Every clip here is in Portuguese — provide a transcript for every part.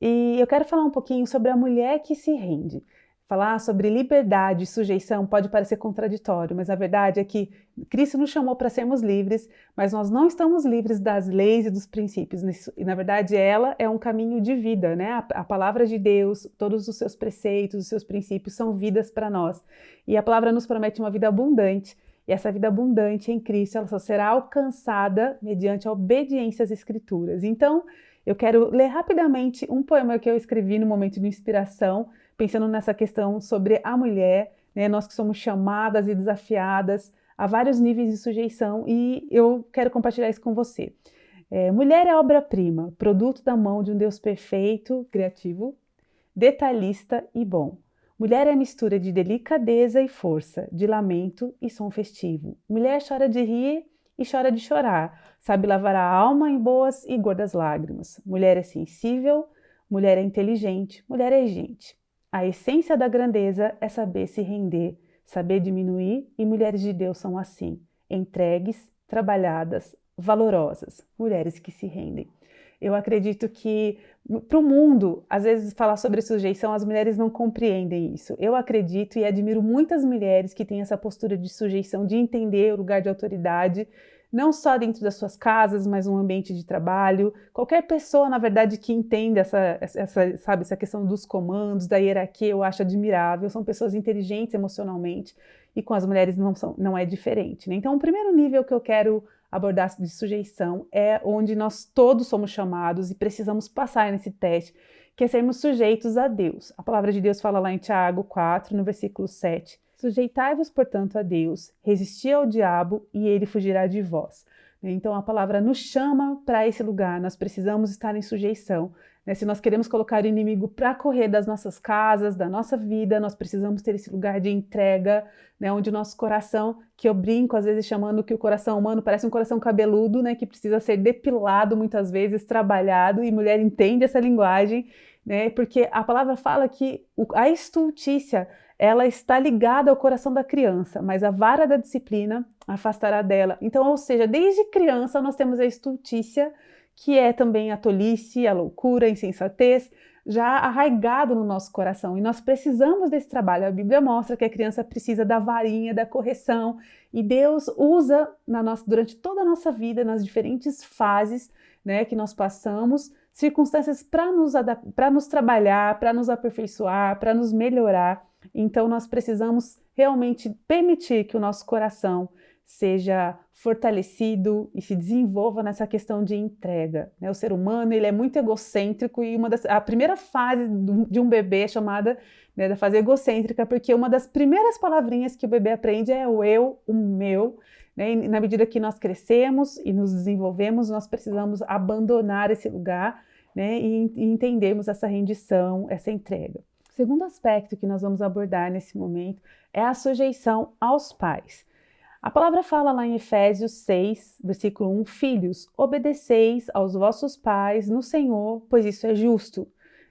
E eu quero falar um pouquinho sobre a mulher que se rende. Falar sobre liberdade e sujeição pode parecer contraditório, mas a verdade é que Cristo nos chamou para sermos livres, mas nós não estamos livres das leis e dos princípios. E na verdade ela é um caminho de vida, né? A, palavra de Deus, todos os seus preceitos, os seus princípios são vidas para nós. E a palavra nos promete uma vida abundante. E essa vida abundante em Cristo, ela só será alcançada mediante a obediência às Escrituras. Então, eu quero ler rapidamente um poema que eu escrevi no momento de inspiração, pensando nessa questão sobre a mulher, né, nós que somos chamadas e desafiadas a vários níveis de sujeição, e eu quero compartilhar isso com você. É, mulher é obra-prima, produto da mão de um Deus perfeito, criativo, detalhista e bom. Mulher é mistura de delicadeza e força, de lamento e som festivo. Mulher chora de rir e chora de chorar, sabe lavar a alma em boas e gordas lágrimas. Mulher é sensível, mulher é inteligente, mulher é gente. A essência da grandeza é saber se render, saber diminuir, e mulheres de Deus são assim, entregues, trabalhadas, valorosas, mulheres que se rendem. Eu acredito que para o mundo, às vezes falar sobre sujeição, as mulheres não compreendem isso. Eu acredito e admiro muitas mulheres que têm essa postura de sujeição, de entender o lugar de autoridade, não só dentro das suas casas, mas no ambiente de trabalho. Qualquer pessoa, na verdade, que entenda essa, essa, sabe, essa questão dos comandos, da hierarquia, eu acho admirável. São pessoas inteligentes emocionalmente e com as mulheres não, são, não é diferente. Né? Então, o primeiro nível que eu quero abordar de sujeição é onde nós todos somos chamados e precisamos passar nesse teste, que é sermos sujeitos a Deus. A palavra de Deus fala lá em Tiago 4, no versículo 7, Sujeitai-vos, portanto, a Deus, resisti ao diabo e ele fugirá de vós. Então a palavra nos chama para esse lugar, nós precisamos estar em sujeição. Né? Se nós queremos colocar o inimigo para correr das nossas casas, da nossa vida, nós precisamos ter esse lugar de entrega, né? onde o nosso coração, que eu brinco às vezes chamando que o coração humano parece um coração cabeludo, né? que precisa ser depilado muitas vezes, trabalhado, e mulher entende essa linguagem, né? porque a palavra fala que a estultícia ela está ligada ao coração da criança, mas a vara da disciplina afastará dela. Então, ou seja, desde criança nós temos a estultícia, que é também a tolice, a loucura, a insensatez, já arraigado no nosso coração. E nós precisamos desse trabalho. A Bíblia mostra que a criança precisa da varinha, da correção, e Deus usa na nossa, durante toda a nossa vida, nas diferentes fases né, que nós passamos, circunstâncias para nos, nos trabalhar, para nos aperfeiçoar, para nos melhorar. Então nós precisamos realmente permitir que o nosso coração seja fortalecido e se desenvolva nessa questão de entrega. Né? O ser humano ele é muito egocêntrico e uma das, a primeira fase de um bebê é chamada né, da fase egocêntrica, porque uma das primeiras palavrinhas que o bebê aprende é o eu, o meu. Né? E na medida que nós crescemos e nos desenvolvemos, nós precisamos abandonar esse lugar né, e, e entendermos essa rendição, essa entrega. O segundo aspecto que nós vamos abordar nesse momento é a sujeição aos pais. A palavra fala lá em Efésios 6, versículo 1, Filhos, obedeceis aos vossos pais no Senhor, pois isso é justo.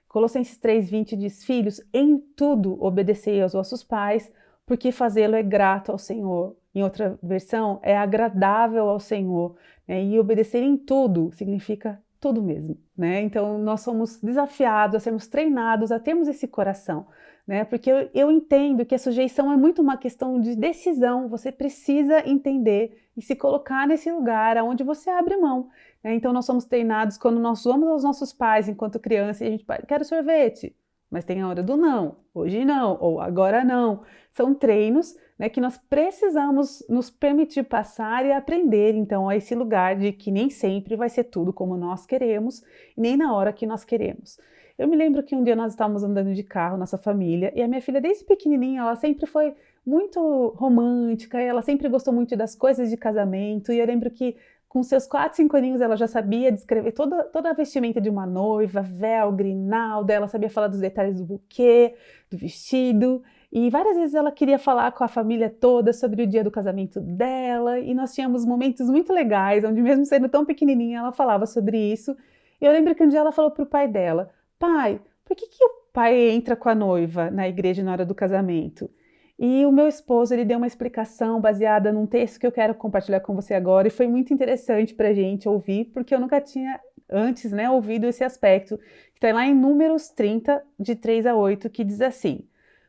Colossenses 3,20 diz, Filhos, em tudo obedecei aos vossos pais, porque fazê-lo é grato ao Senhor. Em outra versão, é agradável ao Senhor. Né? E obedecer em tudo significa tudo mesmo. Né? Então, nós somos desafiados a sermos treinados a termos esse coração né? Porque eu, eu entendo que a sujeição é muito uma questão de decisão, você precisa entender e se colocar nesse lugar onde você abre mão. Né? Então nós somos treinados quando nós vamos aos nossos pais enquanto criança e a gente quer sorvete, mas tem a hora do não, hoje não, ou agora não. São treinos né, que nós precisamos nos permitir passar e aprender então a esse lugar de que nem sempre vai ser tudo como nós queremos, nem na hora que nós queremos. Eu me lembro que um dia nós estávamos andando de carro, nossa família, e a minha filha, desde pequenininha, ela sempre foi muito romântica, ela sempre gostou muito das coisas de casamento, e eu lembro que com seus 4, 5 aninhos ela já sabia descrever toda, toda a vestimenta de uma noiva, véu, grinalda, ela sabia falar dos detalhes do buquê, do vestido, e várias vezes ela queria falar com a família toda sobre o dia do casamento dela, e nós tínhamos momentos muito legais, onde mesmo sendo tão pequenininha, ela falava sobre isso. E eu lembro que um dia ela falou para o pai dela, pai, por que, que o pai entra com a noiva na igreja na hora do casamento? E o meu esposo, ele deu uma explicação baseada num texto que eu quero compartilhar com você agora e foi muito interessante para a gente ouvir, porque eu nunca tinha antes né, ouvido esse aspecto, que está lá em Números 30, de 3 a 8, que diz assim: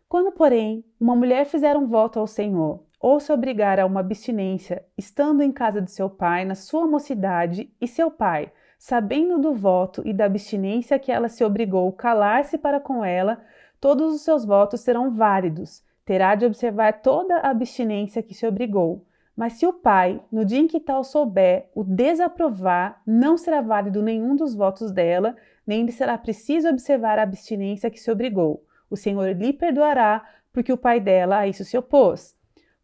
Quando, porém, uma mulher fizer um voto ao Senhor, ou se obrigar a uma abstinência, estando em casa de seu pai, na sua mocidade, e seu pai, sabendo do voto e da abstinência que ela se obrigou calar-se para com ela, todos os seus votos serão válidos. Terá de observar toda a abstinência que se obrigou. Mas se o pai, no dia em que tal souber, o desaprovar, não será válido nenhum dos votos dela, nem lhe será preciso observar a abstinência que se obrigou. O Senhor lhe perdoará, porque o pai dela a isso se opôs.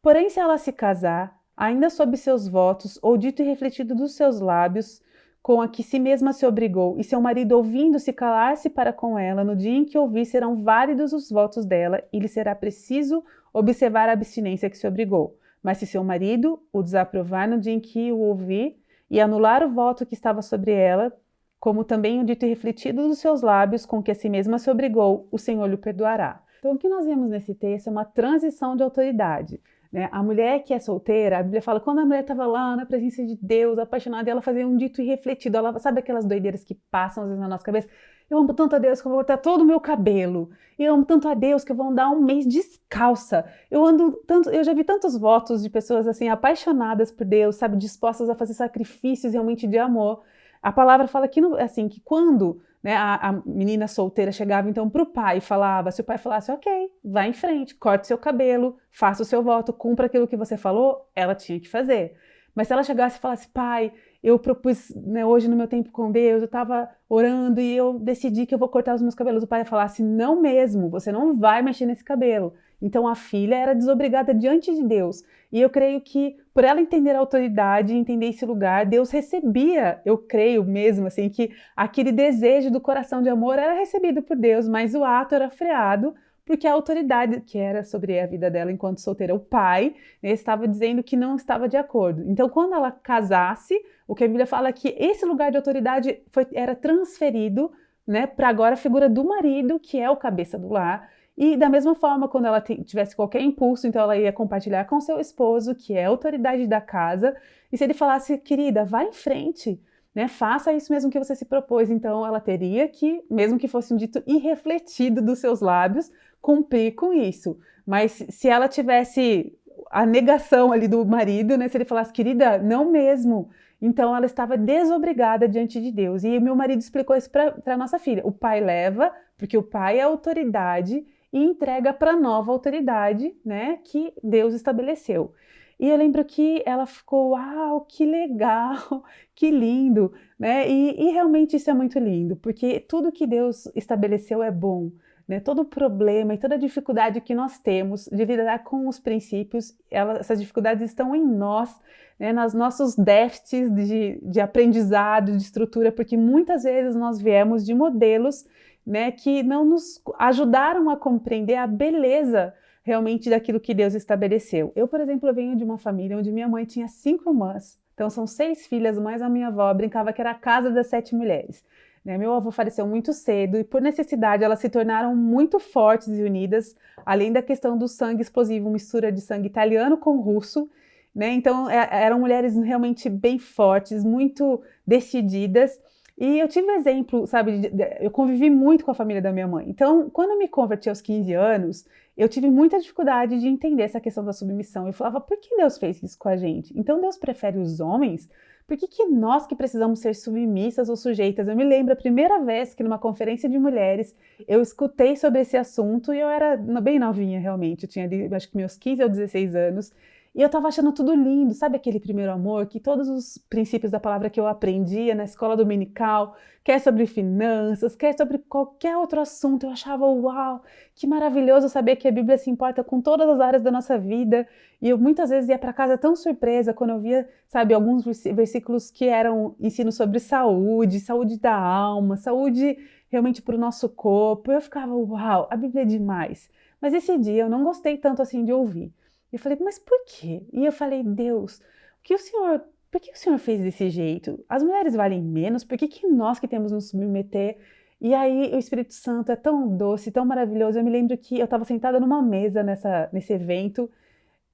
Porém, se ela se casar, ainda sob seus votos, ou dito e refletido dos seus lábios, com a que si mesma se obrigou, e seu marido ouvindo-se calar-se para com ela, no dia em que ouvir serão válidos os votos dela, e lhe será preciso observar a abstinência que se obrigou. Mas se seu marido o desaprovar no dia em que o ouvir, e anular o voto que estava sobre ela, como também o dito e refletido dos seus lábios, com que a si mesma se obrigou, o Senhor lhe perdoará. Então, o que nós vemos nesse texto é uma transição de autoridade. Né? A mulher que é solteira, a Bíblia fala, quando a mulher estava lá na presença de Deus, apaixonada, ela fazia um dito irrefletido. Ela, sabe aquelas doideiras que passam às vezes na nossa cabeça? Eu amo tanto a Deus que eu vou cortar todo o meu cabelo. Eu amo tanto a Deus que eu vou andar um mês descalça. Eu ando tanto, eu já vi tantos votos de pessoas assim apaixonadas por Deus, sabe, dispostas a fazer sacrifícios realmente de amor. A palavra fala que assim que quando né, a, a, menina solteira chegava então para o pai e falava, se o pai falasse, ok, vá em frente, corte seu cabelo, faça o seu voto, cumpra aquilo que você falou, ela tinha que fazer. Mas se ela chegasse e falasse, pai, eu propus né, hoje no meu tempo com Deus, eu estava orando e eu decidi que eu vou cortar os meus cabelos, o pai assim, não mesmo, você não vai mexer nesse cabelo. Então a filha era desobrigada diante de Deus. E eu creio que por ela entender a autoridade, entender esse lugar, Deus recebia, eu creio mesmo assim que aquele desejo do coração de amor era recebido por Deus, mas o ato era freado porque a autoridade que era sobre a vida dela enquanto solteira, o pai, né, estava dizendo que não estava de acordo. Então, quando ela casasse, o que a Bíblia fala é que esse lugar de autoridade foi, era transferido né, para agora a figura do marido, que é o cabeça do lar, e da mesma forma, quando ela tivesse qualquer impulso, então ela ia compartilhar com seu esposo, que é autoridade da casa, e se ele falasse, querida, vá em frente, né, faça isso mesmo que você se propôs, então ela teria que, mesmo que fosse um dito irrefletido dos seus lábios, cumprir com isso. Mas se ela tivesse a negação ali do marido, né, se ele falasse, querida, não mesmo, então ela estava desobrigada diante de Deus. E meu marido explicou isso para a nossa filha. O pai leva, porque o pai é autoridade e entrega para a nova autoridade, né, que Deus estabeleceu. E eu lembro que ela ficou, uau, que legal, que lindo, né? E, e realmente isso é muito lindo, porque tudo que Deus estabeleceu é bom. Né, todo problema e toda dificuldade que nós temos de lidar com os princípios, ela, essas dificuldades estão em nós, né, nos nossos déficits de, de aprendizado, de estrutura, porque muitas vezes nós viemos de modelos né, que não nos ajudaram a compreender a beleza realmente daquilo que Deus estabeleceu. Eu, por exemplo, venho de uma família onde minha mãe tinha cinco irmãs, então são seis filhas, mais a minha avó brincava que era a casa das sete mulheres. Né? Meu avô faleceu muito cedo e por necessidade elas se tornaram muito fortes e unidas, além da questão do sangue explosivo, mistura de sangue italiano com russo, né? Então é, eram mulheres realmente bem fortes, muito decididas e eu tive exemplo, sabe, eu convivi muito com a família da minha mãe. Então, quando eu me converti aos 15 anos, eu tive muita dificuldade de entender essa questão da submissão. Eu falava, por que Deus fez isso com a gente? Então, Deus prefere os homens? Por que, que nós que precisamos ser submissas ou sujeitas? Eu me lembro a primeira vez que numa conferência de mulheres eu escutei sobre esse assunto e eu era bem novinha realmente, eu tinha acho que meus 15 ou 16 anos, e eu tava achando tudo lindo, sabe aquele primeiro amor que todos os princípios da palavra que eu aprendia na escola dominical, quer sobre finanças, quer sobre qualquer outro assunto, eu achava uau, que maravilhoso saber que a Bíblia se importa com todas as áreas da nossa vida. E eu muitas vezes ia para casa tão surpresa quando eu via, sabe, alguns versículos que eram ensino sobre saúde, saúde da alma, saúde realmente para o nosso corpo. Eu ficava, uau, a Bíblia é demais. Mas esse dia eu não gostei tanto assim de ouvir. Eu falei, mas por quê? E eu falei, Deus, o que o Senhor, por que o Senhor fez desse jeito? As mulheres valem menos, por que, que nós que temos nos submeter? E aí o Espírito Santo é tão doce, tão maravilhoso. Eu me lembro que eu estava sentada numa mesa nessa, nesse evento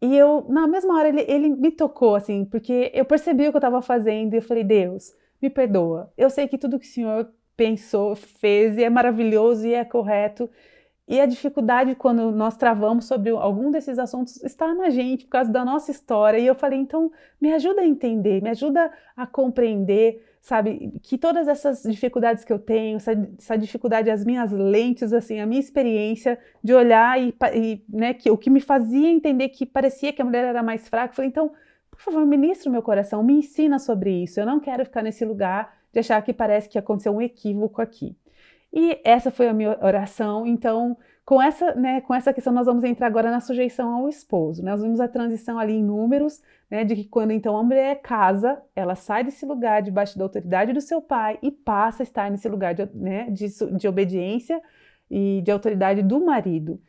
e eu, na mesma hora, ele, ele me tocou, assim, porque eu percebi o que eu estava fazendo e eu falei, Deus, me perdoa. Eu sei que tudo que o Senhor pensou, fez e é maravilhoso e é correto. E a dificuldade quando nós travamos sobre algum desses assuntos está na gente, por causa da nossa história. E eu falei, então, me ajuda a entender, me ajuda a compreender, sabe, que todas essas dificuldades que eu tenho, essa, essa dificuldade, as minhas lentes, assim, a minha experiência de olhar e, e né, que o que me fazia entender que parecia que a mulher era mais fraca, eu falei, então, por favor, ministra o meu coração, me ensina sobre isso. Eu não quero ficar nesse lugar de achar que parece que aconteceu um equívoco aqui. E essa foi a minha oração. Então, com essa, né, com essa questão, nós vamos entrar agora na sujeição ao esposo. Nós vimos a transição ali em números, né, de que quando então a mulher casa, ela sai desse lugar debaixo da autoridade do seu pai e passa a estar nesse lugar de, né, de, de obediência e de autoridade do marido.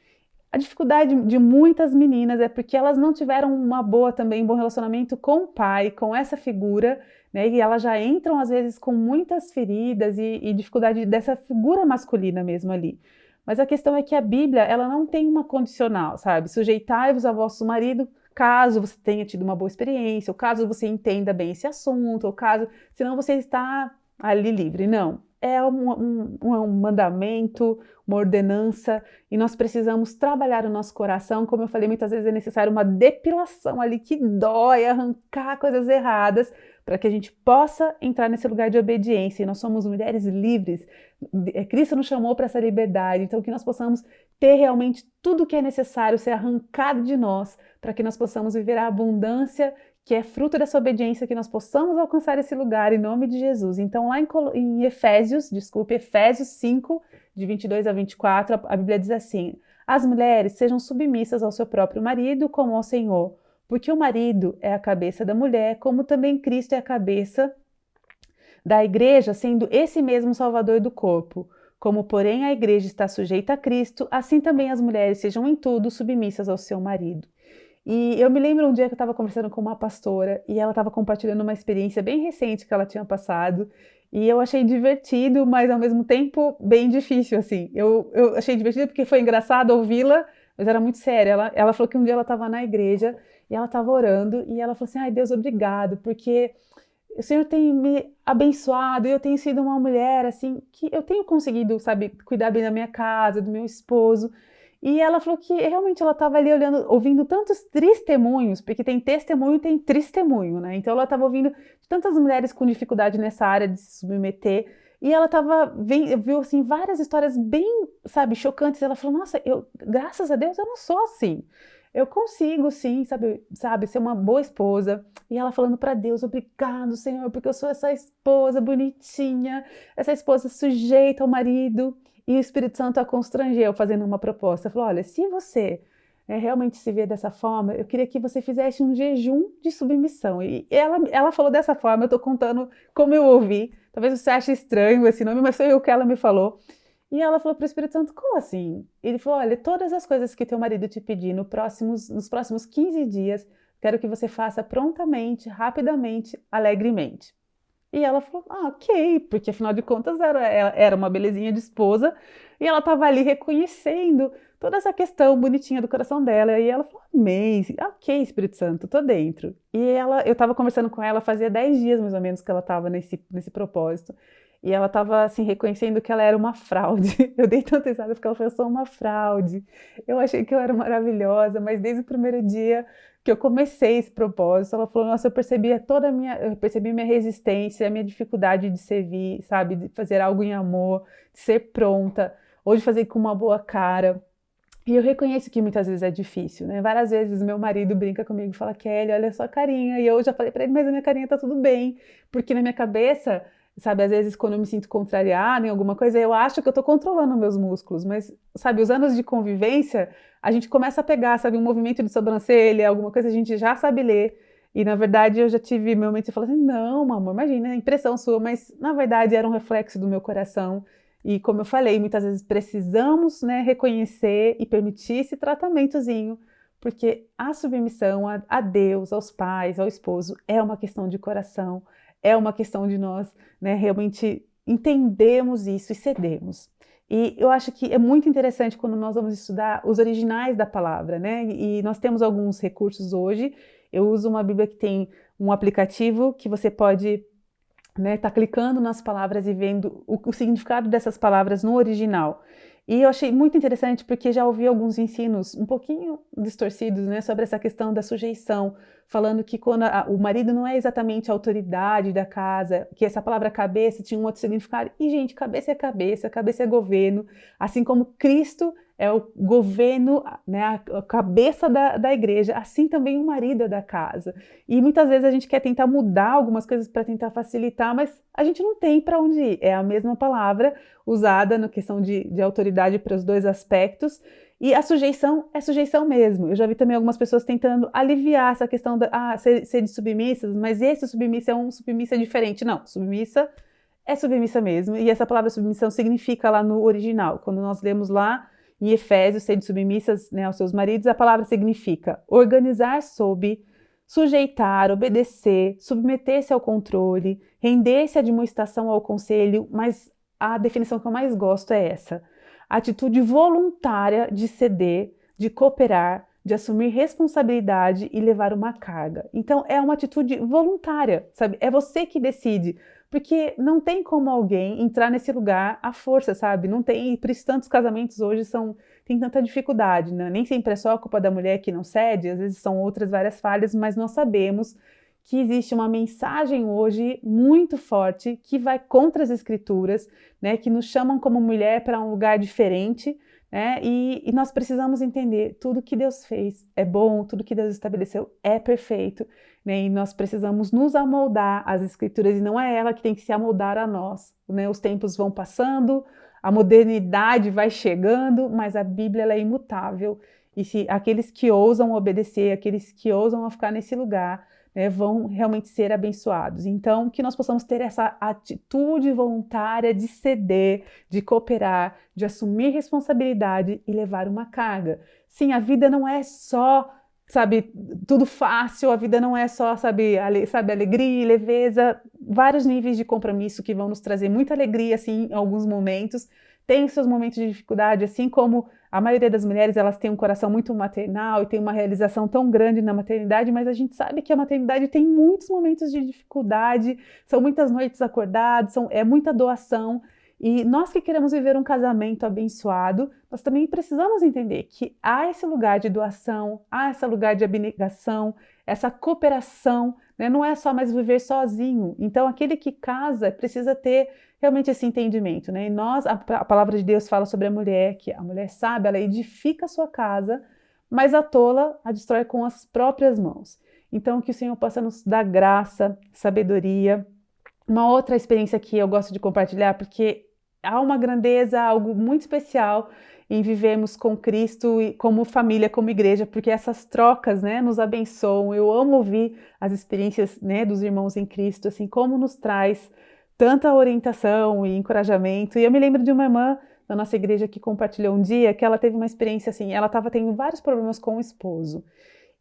A dificuldade de muitas meninas é porque elas não tiveram uma boa também, um bom relacionamento com o pai, com essa figura, né? E elas já entram às vezes com muitas feridas e, e dificuldade dessa figura masculina mesmo ali. Mas a questão é que a Bíblia, ela não tem uma condicional, sabe? Sujeitai-vos a vosso marido caso você tenha tido uma boa experiência, ou caso você entenda bem esse assunto, ou caso, senão você está ali livre. Não, é um, um, um, mandamento, uma ordenança, e nós precisamos trabalhar o nosso coração. Como eu falei, muitas vezes é necessário uma depilação ali que dói, arrancar coisas erradas, para que a gente possa entrar nesse lugar de obediência. E nós somos mulheres livres. É, Cristo nos chamou para essa liberdade, então que nós possamos ter realmente tudo o que é necessário ser arrancado de nós, para que nós possamos viver a abundância que é fruto dessa obediência, que nós possamos alcançar esse lugar em nome de Jesus. Então, lá em, Efésios, desculpe, Efésios 5, de 22 a 24, a, a Bíblia diz assim: As mulheres sejam submissas ao seu próprio marido, como ao Senhor, porque o marido é a cabeça da mulher, como também Cristo é a cabeça da igreja, sendo esse mesmo Salvador do corpo. Como, porém, a igreja está sujeita a Cristo, assim também as mulheres sejam em tudo submissas ao seu marido. E eu me lembro um dia que eu estava conversando com uma pastora e ela estava compartilhando uma experiência bem recente que ela tinha passado. E eu achei divertido, mas ao mesmo tempo bem difícil, assim. Eu, eu achei divertido porque foi engraçado ouvi-la, mas era muito sério. Ela, ela falou que um dia ela estava na igreja e ela estava orando e ela falou assim: ai Deus, obrigado, porque o Senhor tem me abençoado eu tenho sido uma mulher assim que eu tenho conseguido, sabe, cuidar bem da minha casa, do meu esposo. E ela falou que realmente ela estava ali olhando, ouvindo tantos testemunhos, porque tem testemunho e tem testemunho, né? Então ela estava ouvindo tantas mulheres com dificuldade nessa área de se submeter, e ela estava viu assim várias histórias bem, sabe, chocantes. Ela falou: "Nossa, eu, graças a Deus eu não sou assim. Eu consigo sim, sabe, sabe, ser uma boa esposa". E ela falando para Deus: "Obrigado, Senhor, porque eu sou essa esposa bonitinha, essa esposa sujeita ao marido". E o Espírito Santo a constrangeu fazendo uma proposta. Falou: olha, se você é, realmente se vê dessa forma, eu queria que você fizesse um jejum de submissão. E ela, ela falou dessa forma, eu estou contando como eu ouvi. Talvez você ache estranho esse nome, mas foi o que ela me falou. E ela falou para o Espírito Santo, como assim? Ele falou, olha, todas as coisas que teu marido te pedir no próximos, nos próximos 15 dias, quero que você faça prontamente, rapidamente, alegremente. E ela falou, ah, ok, porque afinal de contas era, era uma belezinha de esposa e ela estava ali reconhecendo toda essa questão bonitinha do coração dela. E ela falou, amém, ok, Espírito Santo, tô dentro. E ela, eu estava conversando com ela, fazia 10 dias mais ou menos que ela estava nesse, nesse propósito. E ela estava assim, reconhecendo que ela era uma fraude. Eu dei tanta risada porque ela falou, eu sou uma fraude. Eu achei que eu era maravilhosa, mas desde o primeiro dia que eu comecei esse propósito, ela falou, nossa, eu percebi toda a minha, eu percebi minha resistência, a minha dificuldade de servir, sabe, de fazer algo em amor, de ser pronta, ou de fazer com uma boa cara. E eu reconheço que muitas vezes é difícil, né? Várias vezes meu marido brinca comigo e fala, Kelly, olha a sua carinha. E eu já falei para ele, mas a minha carinha tá tudo bem. Porque na minha cabeça sabe, às vezes quando eu me sinto contrariada em alguma coisa, eu acho que eu tô controlando meus músculos, mas, sabe, os anos de convivência, a gente começa a pegar, sabe, um movimento de sobrancelha, alguma coisa a gente já sabe ler, e na verdade eu já tive momentos e falei assim, não, amor, imagina, é impressão sua, mas na verdade era um reflexo do meu coração, e como eu falei, muitas vezes precisamos, né, reconhecer e permitir esse tratamentozinho, porque a submissão a, a Deus, aos pais, ao esposo, é uma questão de coração, é uma questão de nós né, realmente entendermos isso e cedermos. E eu acho que é muito interessante quando nós vamos estudar os originais da palavra, né? E nós temos alguns recursos hoje. Eu uso uma Bíblia que tem um aplicativo que você pode né, tá clicando nas palavras e vendo o, o significado dessas palavras no original. E eu achei muito interessante porque já ouvi alguns ensinos um pouquinho distorcidos né, sobre essa questão da sujeição, falando que quando a, o marido não é exatamente a autoridade da casa, que essa palavra cabeça tinha um outro significado. E, gente, cabeça é cabeça, cabeça é governo, assim como Cristo é o governo, né, a cabeça da, da igreja, assim também o marido é da casa. E muitas vezes a gente quer tentar mudar algumas coisas para tentar facilitar, mas a gente não tem para onde ir. É a mesma palavra usada na questão de, de autoridade para os dois aspectos, e a sujeição é sujeição mesmo. Eu já vi também algumas pessoas tentando aliviar essa questão da ah, ser, ser de submissas, mas esse submissa é um submissa diferente. Não, submissa é submissa mesmo. E essa palavra submissão significa lá no original. Quando nós lemos lá em Efésios, sede submissas né, aos seus maridos, a palavra significa organizar sob, sujeitar, obedecer, submeter-se ao controle, render-se à demonstração ao conselho, mas a definição que eu mais gosto é essa: atitude voluntária de ceder, de cooperar, de assumir responsabilidade e levar uma carga. Então é uma atitude voluntária, sabe? É você que decide. Porque não tem como alguém entrar nesse lugar à força, sabe? Não tem, por isso tantos casamentos hoje são tem tanta dificuldade, né? Nem sempre é só a culpa da mulher que não cede, às vezes são outras várias falhas, mas nós sabemos que existe uma mensagem hoje muito forte que vai contra as escrituras, né? Que nos chamam como mulher para um lugar diferente, né? E, e, nós precisamos entender tudo que Deus fez é bom, tudo que Deus estabeleceu é perfeito, né? E nós precisamos nos amoldar às Escrituras e não é ela que tem que se amoldar a nós. Né? Os tempos vão passando, a modernidade vai chegando, mas a Bíblia é imutável. E se aqueles que ousam obedecer, aqueles que ousam ficar nesse lugar, né, vão realmente ser abençoados. Então, que nós possamos ter essa atitude voluntária de ceder, de cooperar, de assumir responsabilidade e levar uma carga. Sim, a vida não é só, sabe, tudo fácil, a vida não é só, sabe, ale, sabe alegria e leveza, vários níveis de compromisso que vão nos trazer muita alegria, assim, em alguns momentos, tem seus momentos de dificuldade, assim como a maioria das mulheres elas têm um coração muito maternal e tem uma realização tão grande na maternidade, mas a gente sabe que a maternidade tem muitos momentos de dificuldade, são muitas noites acordadas, são, é muita doação. E nós que queremos viver um casamento abençoado, nós também precisamos entender que há esse lugar de doação, há esse lugar de abnegação, essa cooperação, né? não é só mais viver sozinho. Então, aquele que casa precisa ter realmente esse entendimento, né? E nós, a, a, palavra de Deus fala sobre a mulher, que a mulher sabe, ela edifica a sua casa, mas a tola a destrói com as próprias mãos. Então, que o Senhor possa nos dar graça, sabedoria. Uma outra experiência que eu gosto de compartilhar, porque há uma grandeza, algo muito especial em vivermos com Cristo e como família, como igreja, porque essas trocas, né, nos abençoam. Eu amo ouvir as experiências, né, dos irmãos em Cristo, assim, como nos traz tanta orientação e encorajamento. E eu me lembro de uma irmã da nossa igreja que compartilhou um dia que ela teve uma experiência assim, ela estava tendo vários problemas com o esposo.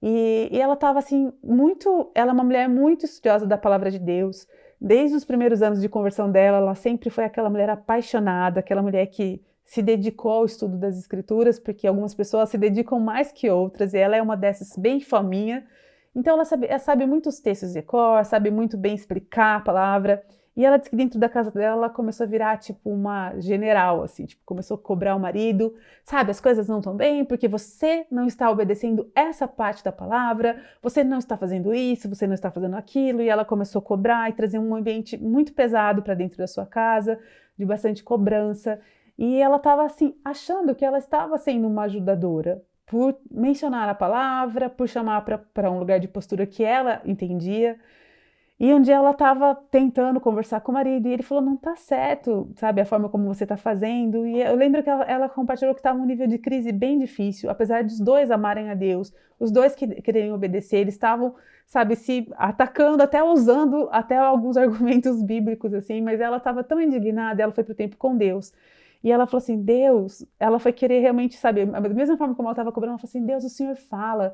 E, e ela estava assim, muito. Ela é uma mulher muito estudiosa da palavra de Deus. Desde os primeiros anos de conversão dela, ela sempre foi aquela mulher apaixonada, aquela mulher que se dedicou ao estudo das escrituras, porque algumas pessoas se dedicam mais que outras, e ela é uma dessas bem faminha. Então ela sabe, ela sabe muitos textos de cor, sabe muito bem explicar a palavra. E ela disse que dentro da casa dela ela começou a virar tipo uma general, assim, tipo, começou a cobrar o marido, sabe, as coisas não estão bem porque você não está obedecendo essa parte da palavra, você não está fazendo isso, você não está fazendo aquilo, e ela começou a cobrar e trazer um ambiente muito pesado para dentro da sua casa, de bastante cobrança. E ela estava assim, achando que ela estava sendo uma ajudadora, por mencionar a palavra, por chamar para um lugar de postura que ela entendia. E um dia ela estava tentando conversar com o marido e ele falou: não tá certo, sabe, a forma como você está fazendo. E eu lembro que ela, ela compartilhou que estava um nível de crise bem difícil, apesar dos dois amarem a Deus, os dois que quererem obedecer, eles estavam, sabe, se atacando, até usando até alguns argumentos bíblicos, assim, mas ela estava tão indignada, ela foi para o tempo com Deus. E ela falou assim: Deus, ela foi querer realmente, sabe, da mesma forma como ela estava cobrando, ela falou assim: Deus, o Senhor fala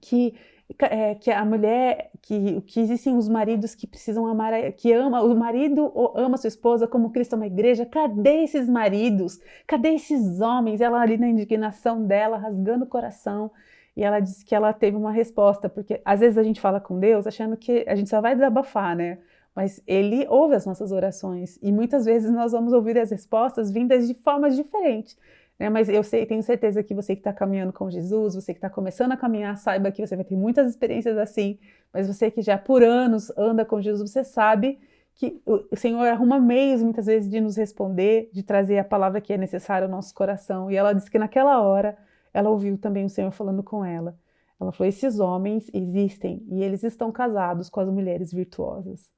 que é, que a mulher, que, que existem os maridos que precisam amar, que ama, o marido ama sua esposa como Cristo ama a igreja. Cadê esses maridos? Cadê esses homens? Ela ali na indignação dela, rasgando o coração. E ela disse que ela teve uma resposta, porque às vezes a gente fala com Deus achando que a gente só vai desabafar, né? Mas Ele ouve as nossas orações e muitas vezes nós vamos ouvir as respostas vindas de formas diferentes. Né? Mas eu sei, tenho certeza que você que está caminhando com Jesus, você que está começando a caminhar, saiba que você vai ter muitas experiências assim, mas você que já por anos anda com Jesus, você sabe que o Senhor arruma meios muitas vezes de nos responder, de trazer a palavra que é necessária ao nosso coração. E ela disse que naquela hora ela ouviu também o Senhor falando com ela. Ela falou: esses homens existem e eles estão casados com as mulheres virtuosas.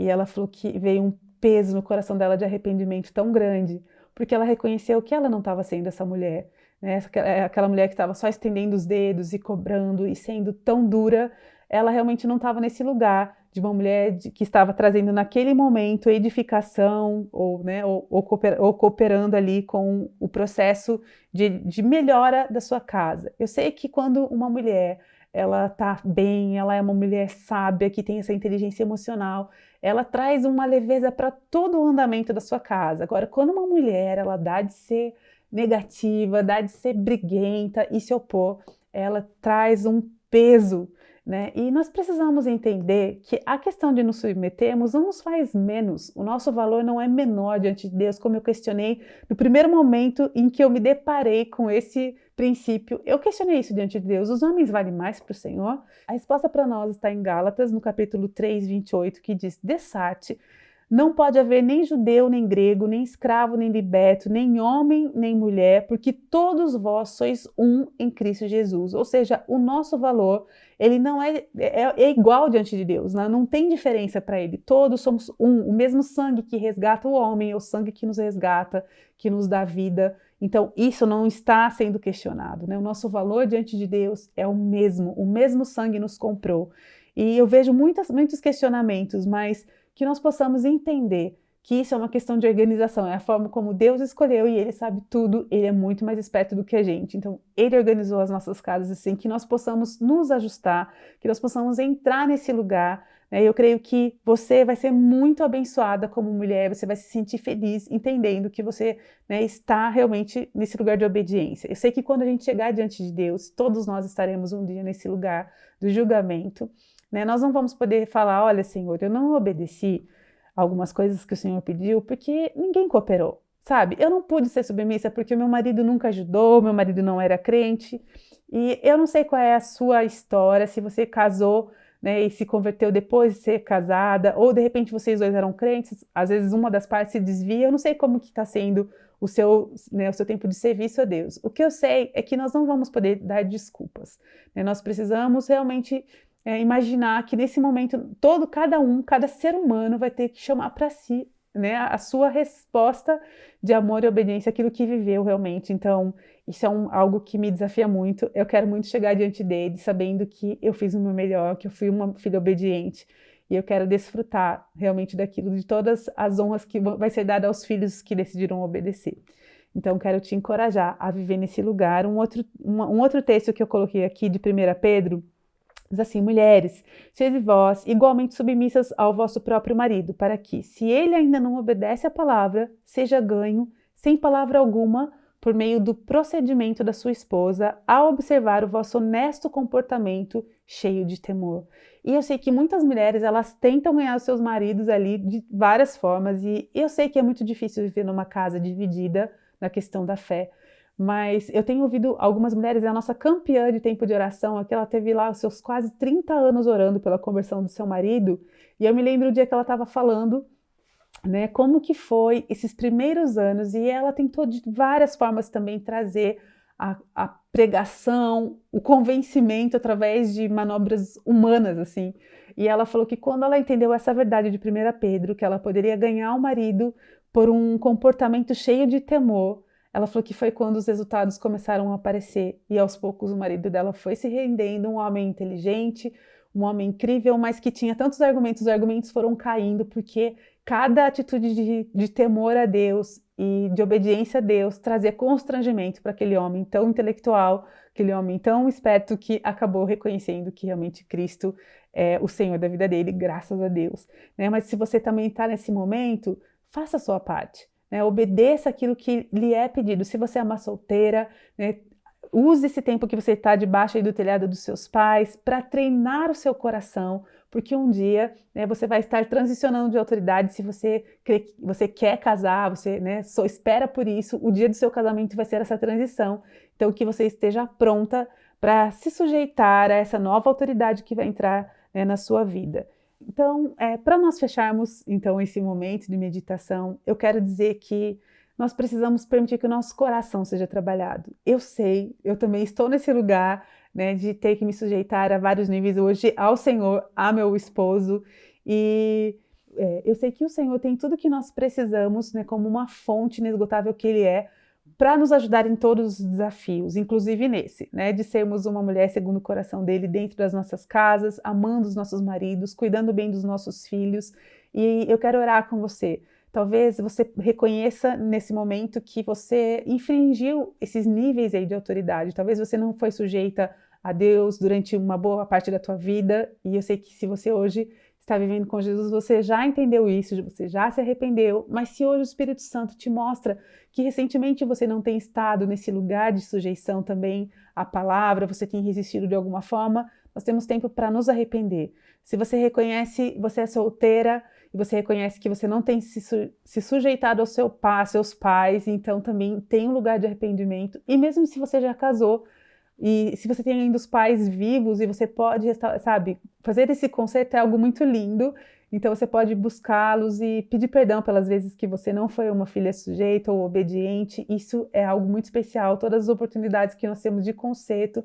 E ela falou que veio um peso no coração dela de arrependimento tão grande, porque ela reconheceu que ela não estava sendo essa mulher, né? É, aquela mulher que estava só estendendo os dedos e cobrando e sendo tão dura, ela realmente não estava nesse lugar de uma mulher de, que estava trazendo naquele momento edificação ou, né, ou, ou, cooper, ou cooperando ali com o processo de, de melhora da sua casa. Eu sei que quando uma mulher ela está bem, ela é uma mulher sábia, que tem essa inteligência emocional, ela traz uma leveza para todo o andamento da sua casa. Agora, quando uma mulher ela dá de ser negativa, dá de ser briguenta e se opor, ela traz um peso né? E nós precisamos entender que a questão de nos submetermos não nos faz menos. O nosso valor não é menor diante de Deus, como eu questionei no primeiro momento em que eu me deparei com esse princípio. Eu questionei isso diante de Deus. Os homens valem mais para o Senhor? A resposta para nós está em Gálatas, no capítulo 3, 28, que diz: Dessate não pode haver nem judeu, nem grego, nem escravo, nem liberto, nem homem, nem mulher, porque todos vós sois um em Cristo Jesus. Ou seja, o nosso valor, ele não é, é, é igual diante de Deus, né? não tem diferença para ele. Todos somos um, o mesmo sangue que resgata o homem, é o sangue que nos resgata, que nos dá vida. Então, isso não está sendo questionado. Né? O nosso valor diante de Deus é o mesmo, o mesmo sangue nos comprou. E eu vejo muitas, muitos questionamentos, mas que nós possamos entender que isso é uma questão de organização, é a forma como Deus escolheu e Ele sabe tudo, Ele é muito mais esperto do que a gente. Então, Ele organizou as nossas casas assim, que nós possamos nos ajustar, que nós possamos entrar nesse lugar. Né? Eu creio que você vai ser muito abençoada como mulher, você vai se sentir feliz entendendo que você né, está realmente nesse lugar de obediência. Eu sei que quando a gente chegar diante de Deus, todos nós estaremos um dia nesse lugar do julgamento. Né? Nós não vamos poder falar, olha, Senhor, eu não obedeci algumas coisas que o Senhor pediu porque ninguém cooperou, sabe? Eu não pude ser submissa porque meu marido nunca ajudou, meu marido não era crente. E eu não sei qual é a sua história, se você casou né, e se converteu depois de ser casada, ou de repente vocês dois eram crentes, às vezes uma das partes se desvia, eu não sei como que está sendo o seu, né, o seu tempo de serviço a Deus. O que eu sei é que nós não vamos poder dar desculpas. Né? Nós precisamos realmente é, imaginar que nesse momento todo, cada um, cada ser humano vai ter que chamar para si né, a sua resposta de amor e obediência àquilo que viveu realmente. Então, isso é um, algo que me desafia muito. Eu quero muito chegar diante dele, sabendo que eu fiz o meu melhor, que eu fui uma filha obediente. E eu quero desfrutar realmente daquilo, de todas as honras que vai ser dada aos filhos que decidiram obedecer. Então, quero te encorajar a viver nesse lugar. Um outro, um, um outro texto que eu coloquei aqui de 1 Pedro Diz assim, mulheres, sede vós igualmente submissas ao vosso próprio marido, para que, se ele ainda não obedece à palavra, seja ganho, sem palavra alguma, por meio do procedimento da sua esposa, a observar o vosso honesto comportamento cheio de temor. E eu sei que muitas mulheres, elas tentam ganhar os seus maridos ali de várias formas, e eu sei que é muito difícil viver numa casa dividida na questão da fé, mas eu tenho ouvido algumas mulheres, a nossa campeã de tempo de oração, aqui ela teve lá os seus quase 30 anos orando pela conversão do seu marido, e eu me lembro o dia que ela estava falando, né, como que foi esses primeiros anos, e ela tentou de várias formas também trazer a, a pregação, o convencimento através de manobras humanas, assim, e ela falou que quando ela entendeu essa verdade de 1 Pedro, que ela poderia ganhar o marido por um comportamento cheio de temor, ela falou que foi quando os resultados começaram a aparecer e aos poucos o marido dela foi se rendendo, um homem inteligente, um homem incrível, mas que tinha tantos argumentos, os argumentos foram caindo porque cada atitude de, de temor a Deus e de obediência a Deus trazia constrangimento para aquele homem tão intelectual, aquele homem tão esperto que acabou reconhecendo que realmente Cristo é o Senhor da vida dele, graças a Deus. Né? Mas se você também está nesse momento, faça a sua parte. Né? Obedeça aquilo que lhe é pedido. Se você é uma solteira, né? use esse tempo que você está debaixo do telhado dos seus pais para treinar o seu coração, porque um dia né, você vai estar transicionando de autoridade, se você, crê, você quer casar, você né, só espera por isso, o dia do seu casamento vai ser essa transição, então que você esteja pronta para se sujeitar a essa nova autoridade que vai entrar né, na sua vida. Então, é, para nós fecharmos então esse momento de meditação, eu quero dizer que nós precisamos permitir que o nosso coração seja trabalhado. Eu sei, eu também estou nesse lugar né, de ter que me sujeitar a vários níveis hoje ao Senhor, a meu esposo, e é, eu sei que o Senhor tem tudo que nós precisamos, né, como uma fonte inesgotável que Ele é, para nos ajudar em todos os desafios, inclusive nesse, né, de sermos uma mulher segundo o coração dele dentro das nossas casas, amando os nossos maridos, cuidando bem dos nossos filhos. E eu quero orar com você. Talvez você reconheça nesse momento que você infringiu esses níveis aí de autoridade. Talvez você não foi sujeita a Deus durante uma boa parte da tua vida. E eu sei que se você hoje está vivendo com Jesus, você já entendeu isso, você já se arrependeu, mas se hoje o Espírito Santo te mostra que recentemente você não tem estado nesse lugar de sujeição também à palavra, você tem resistido de alguma forma, nós temos tempo para nos arrepender. Se você reconhece, você é solteira e você reconhece que você não tem se, su se sujeitado ao seu pai, seus pais, então também tem um lugar de arrependimento. E mesmo se você já casou, e se você tem ainda os pais vivos e você pode, sabe, fazer esse concerto é algo muito lindo. Então você pode buscá-los e pedir perdão pelas vezes que você não foi uma filha sujeita ou obediente. Isso é algo muito especial. Todas as oportunidades que nós temos de conserto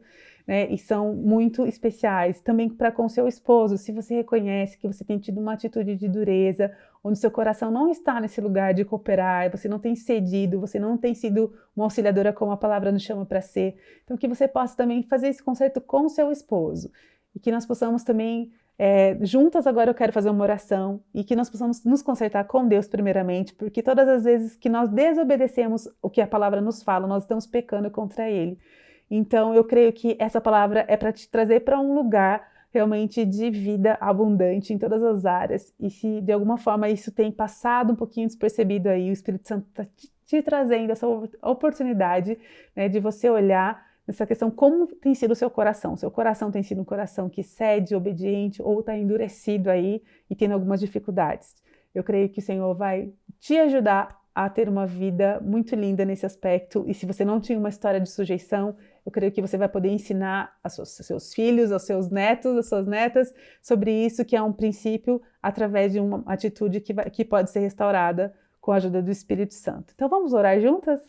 né, e são muito especiais. Também para com seu esposo, se você reconhece que você tem tido uma atitude de dureza, onde seu coração não está nesse lugar de cooperar, você não tem cedido, você não tem sido uma auxiliadora como a palavra nos chama para ser. Então que você possa também fazer esse conserto com seu esposo e que nós possamos também é, juntas agora eu quero fazer uma oração e que nós possamos nos consertar com Deus primeiramente, porque todas as vezes que nós desobedecemos o que a palavra nos fala, nós estamos pecando contra Ele. Então, eu creio que essa palavra é para te trazer para um lugar realmente de vida abundante em todas as áreas. E se de alguma forma isso tem passado um pouquinho despercebido aí, o Espírito Santo está te, te, trazendo essa oportunidade né, de você olhar nessa questão como tem sido o seu coração. Seu coração tem sido um coração que cede, obediente ou está endurecido aí e tendo algumas dificuldades. Eu creio que o Senhor vai te ajudar a ter uma vida muito linda nesse aspecto. E se você não tinha uma história de sujeição, eu creio que você vai poder ensinar aos seus, filhos, aos seus netos, às suas netas, sobre isso, que é um princípio através de uma atitude que, vai, que pode ser restaurada com a ajuda do Espírito Santo. Então vamos orar juntas?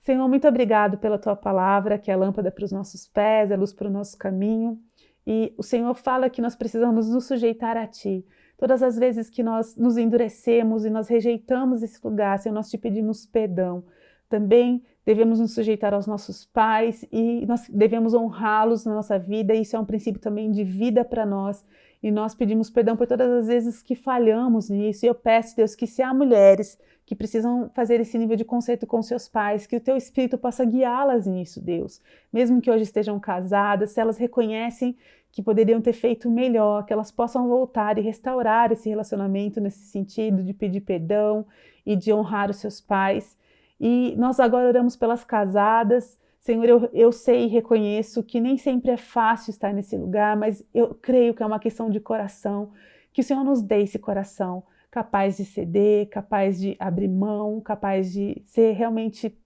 Senhor, muito obrigado pela tua palavra, que é a lâmpada para os nossos pés, é luz para o nosso caminho. E o Senhor fala que nós precisamos nos sujeitar a Ti. Todas as vezes que nós nos endurecemos e nós rejeitamos esse lugar, Senhor, nós te pedimos perdão. Também devemos nos sujeitar aos nossos pais e nós devemos honrá-los na nossa vida. Isso é um princípio também de vida para nós. E nós pedimos perdão por todas as vezes que falhamos nisso. E eu peço, Deus, que se há mulheres que precisam fazer esse nível de conceito com seus pais, que o teu Espírito possa guiá-las nisso, Deus. Mesmo que hoje estejam casadas, se elas reconhecem que poderiam ter feito melhor, que elas possam voltar e restaurar esse relacionamento nesse sentido de pedir perdão e de honrar os seus pais. E nós agora oramos pelas casadas. Senhor, eu, eu sei e reconheço que nem sempre é fácil estar nesse lugar, mas eu creio que é uma questão de coração. Que o Senhor nos dê esse coração capaz de ceder, capaz de abrir mão, capaz de ser realmente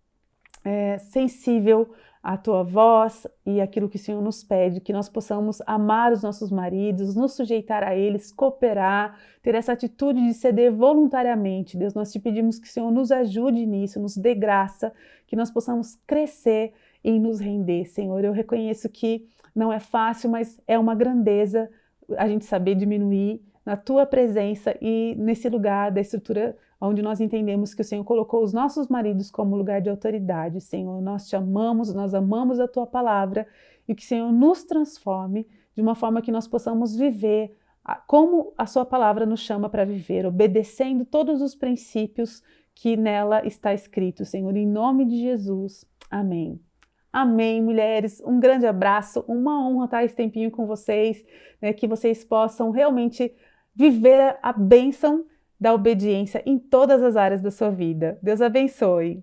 é, sensível a tua voz e aquilo que o Senhor nos pede, que nós possamos amar os nossos maridos, nos sujeitar a eles, cooperar, ter essa atitude de ceder voluntariamente. Deus, nós te pedimos que o Senhor nos ajude nisso, nos dê graça, que nós possamos crescer em nos render. Senhor, eu reconheço que não é fácil, mas é uma grandeza a gente saber diminuir na tua presença e nesse lugar da estrutura onde nós entendemos que o Senhor colocou os nossos maridos como lugar de autoridade. Senhor, nós te amamos, nós amamos a tua palavra e que o Senhor nos transforme de uma forma que nós possamos viver como a sua palavra nos chama para viver, obedecendo todos os princípios que nela está escrito, Senhor, em nome de Jesus. Amém. Amém, mulheres. Um grande abraço, uma honra estar esse tempinho com vocês, né, que vocês possam realmente viver a bênção da obediência em todas as áreas da sua vida. Deus abençoe!